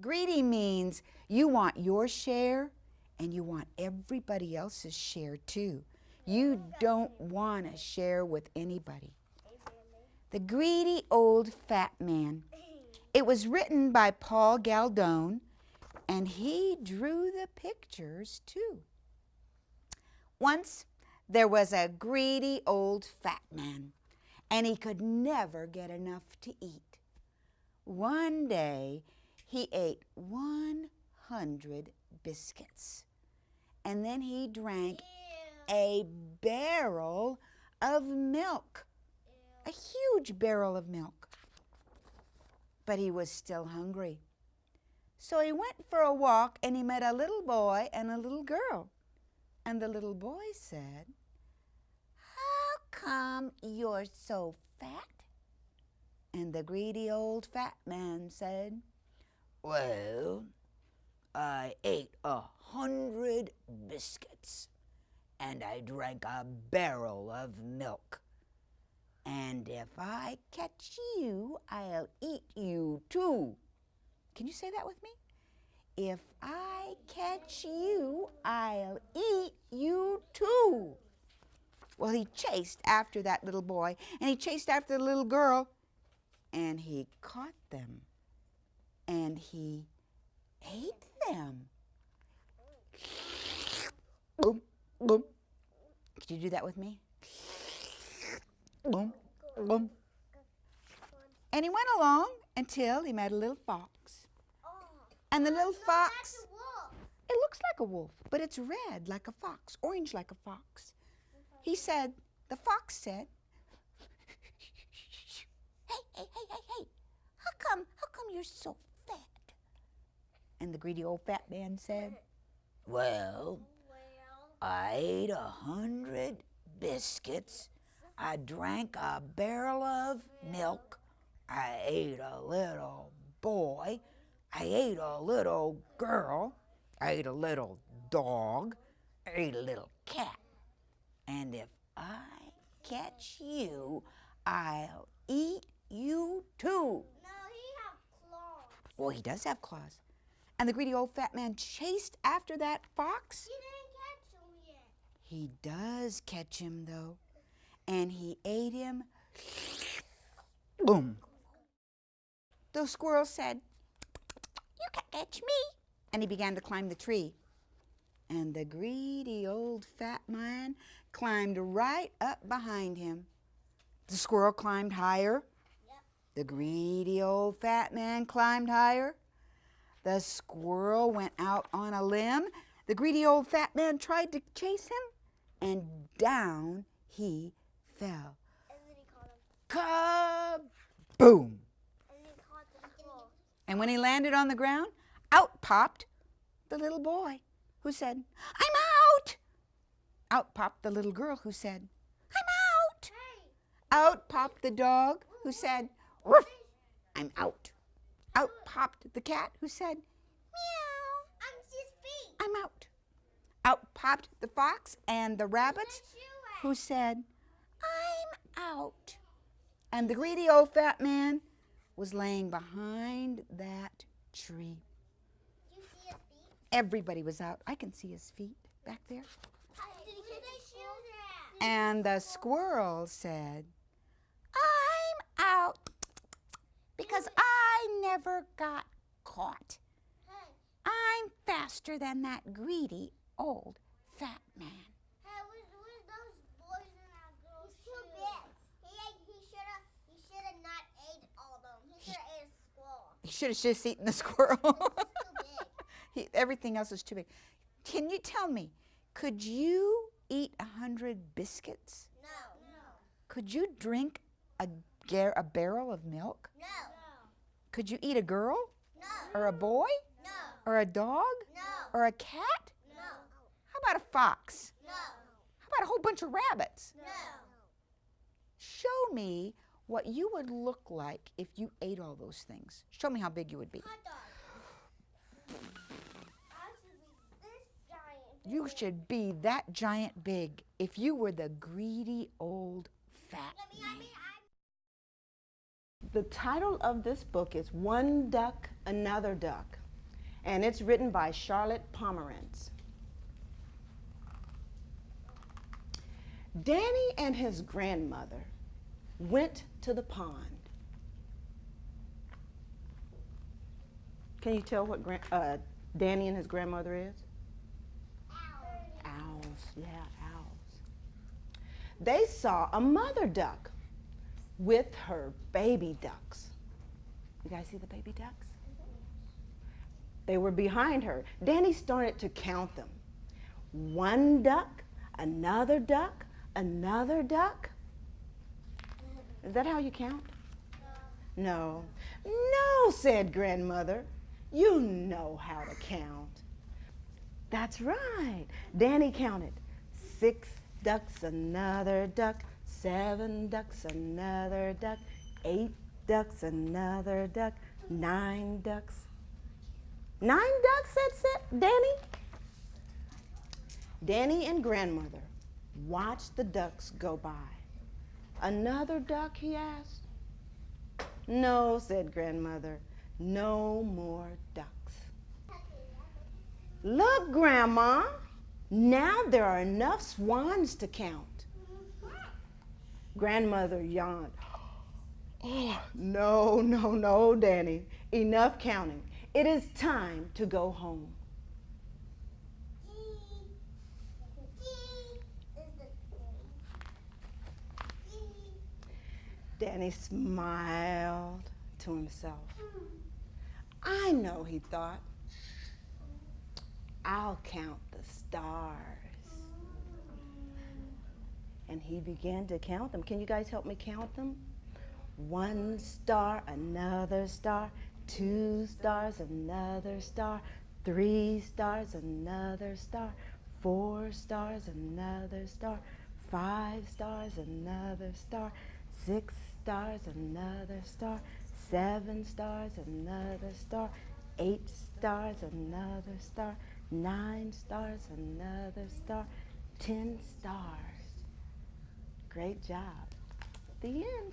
Greedy means you want your share and you want everybody else's share too. You don't want to share with anybody. The Greedy Old Fat Man. It was written by Paul Galdone and he drew the pictures too. Once there was a greedy old fat man and he could never get enough to eat. One day he ate 100 biscuits and then he drank a barrel of milk, a huge barrel of milk. But he was still hungry. So he went for a walk and he met a little boy and a little girl. And the little boy said, How come you're so fat? And the greedy old fat man said, Well, I ate a hundred biscuits and I drank a barrel of milk. And if I catch you, I'll eat you too. Can you say that with me? If I catch you, I'll eat you too. Well, he chased after that little boy, and he chased after the little girl, and he caught them, and he ate them. Could you do that with me? And he went along until he met a little fox. And the little fox, it looks like a wolf, but it's red like a fox, orange like a fox. He said, the fox said, hey, hey, hey, hey, hey, how come, how come you're so? And the greedy old fat man said, well, I ate a hundred biscuits. I drank a barrel of milk. I ate a little boy. I ate a little girl, I ate a little dog, I ate a little cat. And if I catch you, I'll eat you too. No, he has claws. Well, he does have claws. And the greedy old fat man chased after that fox. He didn't catch him yet. He does catch him, though. And he ate him. Boom. The squirrel said, you can't catch me. And he began to climb the tree. And the greedy old fat man climbed right up behind him. The squirrel climbed higher. Yep. The greedy old fat man climbed higher. The squirrel went out on a limb. The greedy old fat man tried to chase him, and down he fell. And then he caught him. Kaboom! And then he caught the squirrel. And when he landed on the ground, out popped the little boy who said, I'm out. Out popped the little girl who said, I'm out. Out popped the dog who said, Ruff, I'm out. Out popped the cat who said, Meow, I'm his feet. I'm out. Out popped the fox and the rabbits who said, I'm out. And the greedy old fat man was laying behind that tree. You see his feet? Everybody was out. I can see his feet back there. Did he catch his shoes? And the squirrel said, I'm out because I never got caught. Hey, I'm faster than that greedy old fat man. hey, where's, where's those boys and that girl's He's too big. He he should have he should have not ate all of them. He should have ate a squirrel. He should have just eaten the squirrel. Too big. he, everything else is too big. Can you tell me, could you eat a hundred biscuits? No. No. Could you drink a, a barrel of milk? No. Could you eat a girl No. or a boy No. or a dog No. or a cat? No. How about a fox? No. How about a whole bunch of rabbits? No. Show me what you would look like if you ate all those things. Show me how big you would be. Hot should be this giant. You should be that giant big if you were the greedy old fat The title of this book is One Duck, Another Duck. and it's written by Charlotte Pomerantz. Danny and his grandmother went to the pond. Can you tell what uh, Danny and his grandmother is? Owls, yeah, owls. They saw a mother duck with her baby ducks. You guys see the baby ducks? They were behind her. Danny started to count them. One duck, another duck, another duck. Is that how you count? No. No, said grandmother. You know how to count. That's right. Danny counted six ducks, another duck, seven ducks, another duck, eight ducks, another duck, nine ducks. Nine ducks, said Sa- Danny. Danny and grandmother watched the ducks go by. Another duck, he asked. No, said grandmother, no more ducks. Look, Grandma, now there are enough swans to count. Grandmother yawned. Oh, no, no, no, Danny. Enough counting. It is time to go home. Danny smiled to himself. I know, he thought. I'll count the stars. And he began to count them. Can you guys help me count them? One star, another star, two stars, another star, three stars, another star, four stars, another star, five stars, another star, six stars, another star, seven stars, another star, eight stars, another star, nine stars, another star, ten stars. Great job. The end.